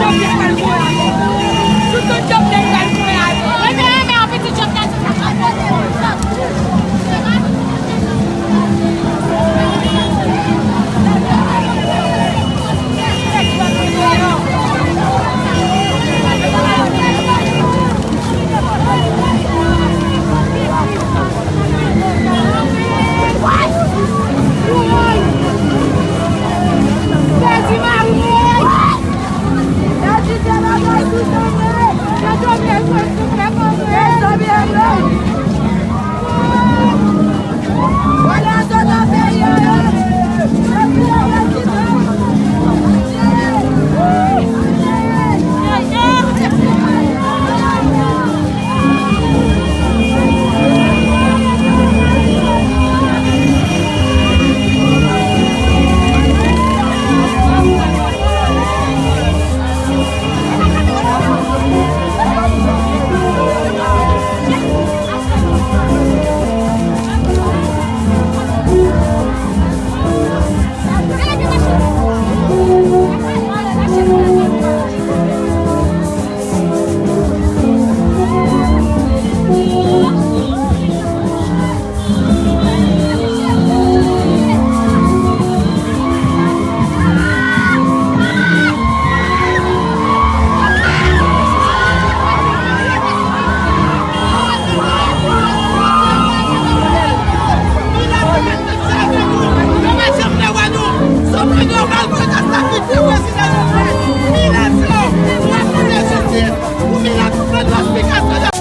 ¡Yo i'm not because